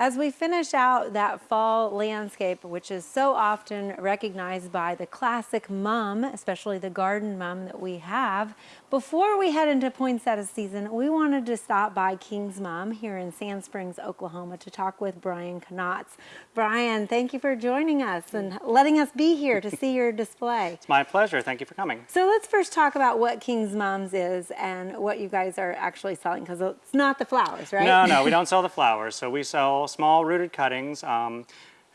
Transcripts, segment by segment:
As we finish out that fall landscape, which is so often recognized by the classic mum, especially the garden mum that we have, before we head into poinsettia season, we wanted to stop by King's Mom here in Sand Springs, Oklahoma to talk with Brian Knotts. Brian, thank you for joining us and letting us be here to see your display. It's my pleasure. Thank you for coming. So let's first talk about what King's Mums is and what you guys are actually selling because it's not the flowers, right? No, no, we don't sell the flowers. So we sell small rooted cuttings. Um,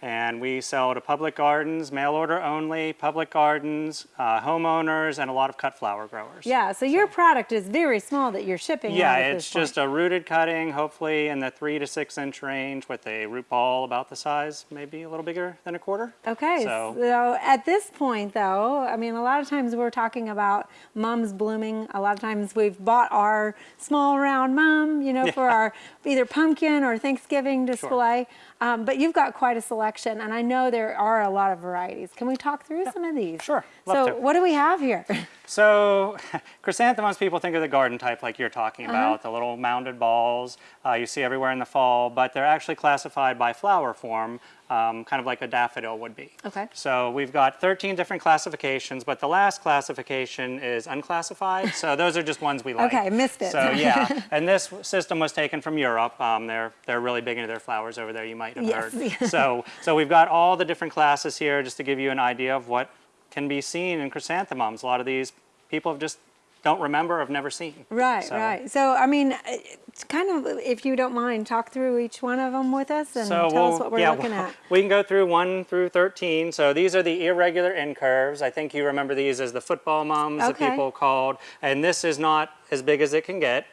and we sell to public gardens, mail order only, public gardens, uh, homeowners, and a lot of cut flower growers. Yeah, so your product is very small that you're shipping Yeah, it's just a rooted cutting, hopefully in the three to six inch range with a root ball about the size, maybe a little bigger than a quarter. Okay, so, so at this point though, I mean, a lot of times we're talking about mums blooming. A lot of times we've bought our small round mum, you know, yeah. for our either pumpkin or Thanksgiving display. Sure. Um, but you've got quite a selection, and I know there are a lot of varieties. Can we talk through yeah. some of these? Sure, So to. what do we have here? so chrysanthemums, people think of the garden type like you're talking about, uh -huh. the little mounded balls uh, you see everywhere in the fall, but they're actually classified by flower form um, kind of like a daffodil would be. Okay. So we've got 13 different classifications, but the last classification is unclassified. so those are just ones we like. Okay, missed it. So yeah, and this system was taken from Europe. Um, they're they're really big into their flowers over there. You might have yes. heard. so so we've got all the different classes here just to give you an idea of what can be seen in chrysanthemums. A lot of these people have just don't remember, have never seen. Right, so. right. So, I mean, it's kind of, if you don't mind, talk through each one of them with us and so tell we'll, us what we're yeah, looking at. We can go through 1 through 13. So these are the irregular incurves. I think you remember these as the football mums okay. that people called. And this is not as big as it can get.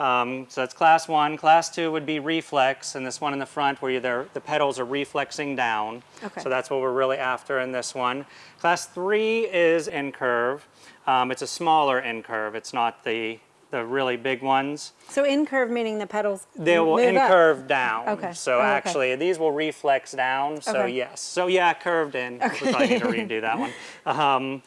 Um, so that's class one. Class two would be reflex, and this one in the front where the petals are reflexing down. Okay. So that's what we're really after in this one. Class three is incurve. Um, it's a smaller in curve. It's not the the really big ones. So in curve meaning the petals They will in curve down. Okay. So oh, actually okay. these will reflex down. So okay. yes. So yeah, curved in. Okay. We probably need to redo that one. Um,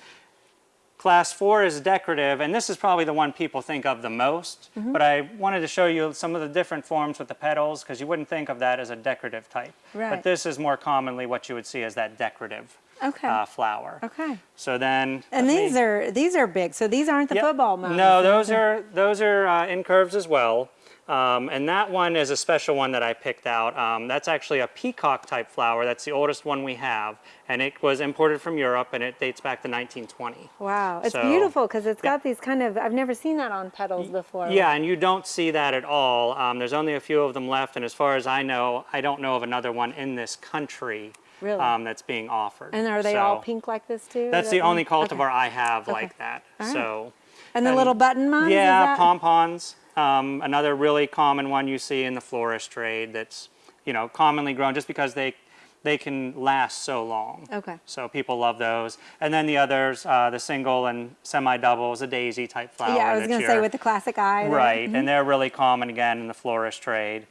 Class four is decorative, and this is probably the one people think of the most, mm -hmm. but I wanted to show you some of the different forms with the petals because you wouldn't think of that as a decorative type. Right. But this is more commonly what you would see as that decorative okay. uh, flower. Okay. So then. And these me, are these are big. So these aren't the yep. football mums. No, those are those are uh, incurves as well. Um, and that one is a special one that I picked out. Um, that's actually a peacock type flower. That's the oldest one we have. And it was imported from Europe and it dates back to 1920. Wow, it's so, beautiful because it's got these kind of, I've never seen that on petals before. Yeah, and you don't see that at all. Um, there's only a few of them left. And as far as I know, I don't know of another one in this country Really? Um, that's being offered. And are they so, all pink like this too? That's the only cultivar okay. I have okay. like that. Right. So. And the and, little button mums? Yeah, pompons. Um, another really common one you see in the florist trade that's, you know, commonly grown just because they they can last so long. Okay. So people love those. And then the others, uh, the single and semi-doubles, a daisy type flower. Yeah, I was going to say with the classic eye. Right, mm -hmm. and they're really common again in the florist trade.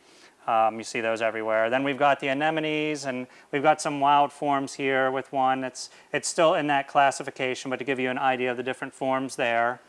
Um, you see those everywhere. Then we've got the anemones, and we've got some wild forms here with one. It's, it's still in that classification, but to give you an idea of the different forms there.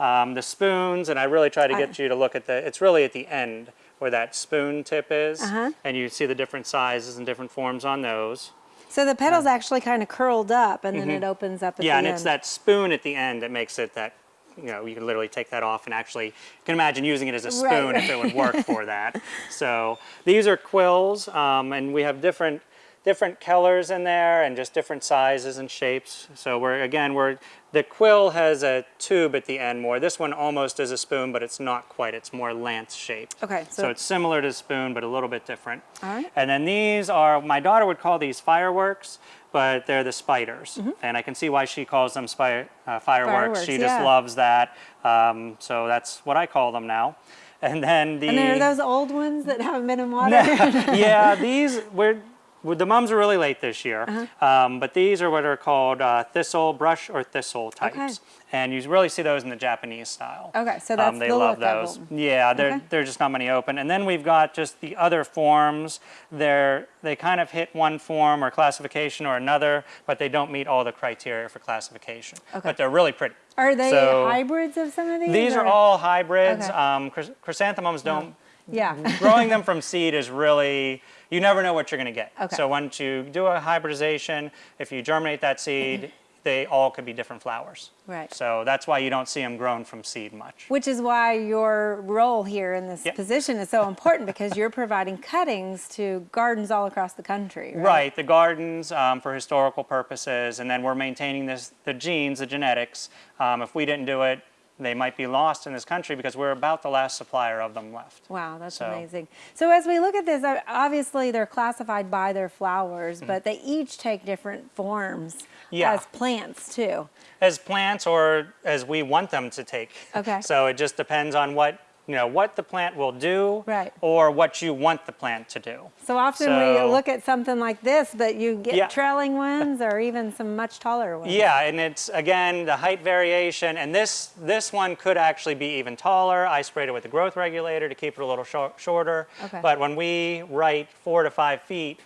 Um, the spoons, and I really try to get you to look at the, it's really at the end where that spoon tip is, uh -huh. and you see the different sizes and different forms on those. So the petal's uh, actually kind of curled up and then mm -hmm. it opens up yeah, and it's that spoon at the end that makes it that, you know, you can literally take that off and actually, you can imagine using it as a spoon right. if it would work for that. So these are quills, um, and we have different different colors in there and just different sizes and shapes. So we're, again, we're, the quill has a tube at the end more. This one almost is a spoon, but it's not quite. It's more lance shaped. Okay. So, so it's similar to a spoon, but a little bit different. All right. And then these are, my daughter would call these fireworks, but they're the spiders. Mm -hmm. And I can see why she calls them spy, uh, fireworks. fireworks. She just yeah. loves that. Um, so that's what I call them now. And then the... And then are those old ones that haven't been in water? yeah, these, we're, the mums are really late this year, uh -huh. um, but these are what are called uh, thistle, brush, or thistle types. Okay. And you really see those in the Japanese style. Okay, so that's um, They the love those. Yeah, they're, okay. they're just not many open. And then we've got just the other forms. They're, they kind of hit one form or classification or another, but they don't meet all the criteria for classification. Okay. But they're really pretty. Are they so, hybrids of some of these? These or? are all hybrids. Okay. Um, chrysanthemums don't Yeah. growing them from seed is really you never know what you're going to get. Okay. So once you do a hybridization, if you germinate that seed, they all could be different flowers. Right. So that's why you don't see them grown from seed much. Which is why your role here in this Yep. position is so important because you're providing cuttings to gardens all across the country, right? Right, the gardens um, for historical purposes, and then we're maintaining this the genes, the genetics. Um, if we didn't do it, they might be lost in this country because we're about the last supplier of them left. Wow, that's So- amazing. So as we look at this, uh, obviously they're classified by their flowers, but they each take different forms. Yeah. as plants too. As plants or as we want them to take. Okay. So it just depends on what you know what the plant will do, Right. or what you want the plant to do. So often we look at something like this, but you get Yeah. trailing ones or even some much taller ones. Yeah, and it's again the height variation, and this this one could actually be even taller. I sprayed it with a growth regulator to keep it a little shor- shorter. Okay. But when we write four to five feet,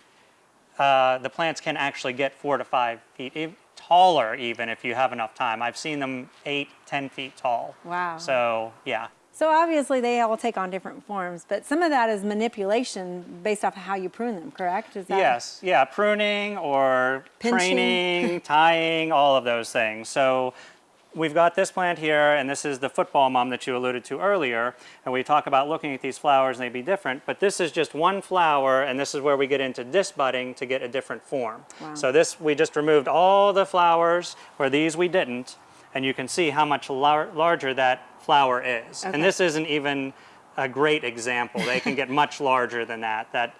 uh, the plants can actually get four to five feet e- taller, even if you have enough time. I've seen them eight, ten feet tall. Wow. So yeah, So obviously they all take on different forms, but some of that is manipulation based off of how you prune them, correct? Is that Yes, yeah, pruning or Pinching. training, tying, all of those things. So we've got this plant here, and this is the football mum that you alluded to earlier. And we talk about looking at these flowers and they be different, but this is just one flower, and this is where we get into disbudding to get a different form. Wow. So this, we just removed all the flowers, where these we didn't, and you can see how much lar- larger that flower is. Okay. And this isn't even a great example. They can get much larger than that. That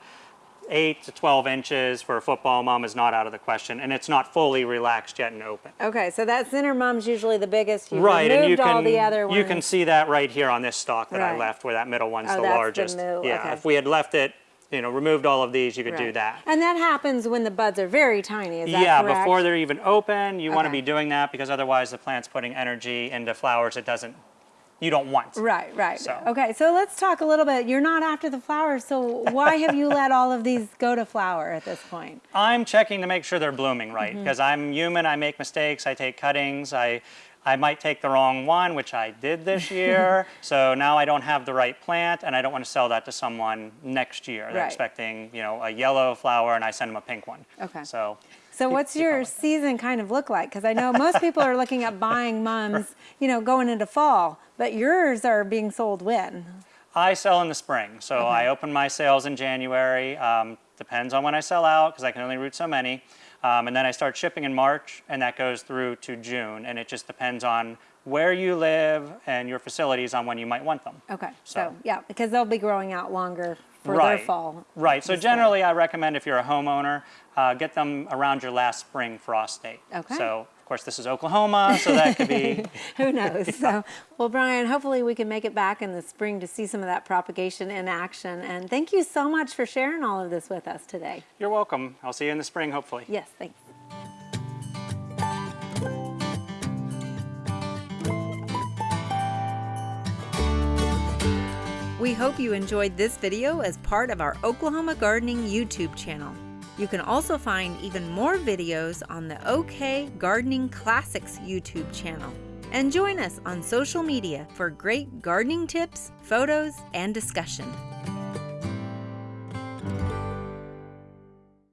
8 to 12 inches for a football mum is not out of the question, and it's not fully relaxed yet and open. Okay, so that center mum's usually the biggest. You right, and you can all the other ones. you can see that right here on this stalk that Right. I left, where that middle one's Oh, the that's the largest. middle, yeah, okay. if we had left it, you know, removed all of these, you could do that. And that happens when the buds are very tiny. Is that yeah, correct? before they're even open, you want to be doing that because otherwise the plant's putting energy into flowers it doesn't, you don't want. Right, right. So- Okay, so let's talk a little bit. You're not after the flowers, so why have you let all of these go to flower at this point? I'm checking to make sure they're blooming right Mm-hmm. because I'm human. I make mistakes. I take cuttings. I I might take the wrong one, which I did this year. so now I don't have the right plant, and I don't want to sell that to someone next year. They're Right. expecting you know a yellow flower, and I send them a pink one. Okay. So So what's your going. season kind of look like? Because I know most people are looking at buying mums, you know, going into fall, but yours are being sold when? I sell in the spring. So I open my sales in January. Um, depends on when I sell out because I can only root so many. Um, and then I start shipping in March, and that goes through to June. And it just depends on where you live and your facilities on when you might want them. Okay, so, So- yeah, because they'll be growing out longer for their fall. Right. So generally, I recommend if you're a homeowner, uh, get them around your last spring frost date. Okay. So course, this is Oklahoma, so that could be Who knows? So, well, Brian, hopefully we can make it back in the spring to see some of that propagation in action. And thank you so much for sharing all of this with us today. You're welcome. I'll see you in the spring, hopefully. Yes, thanks. We hope you enjoyed this video as part of our Oklahoma Gardening YouTube channel. You can also find even more videos on the OK Gardening Classics YouTube channel. And join us on social media for great gardening tips, photos, and discussion.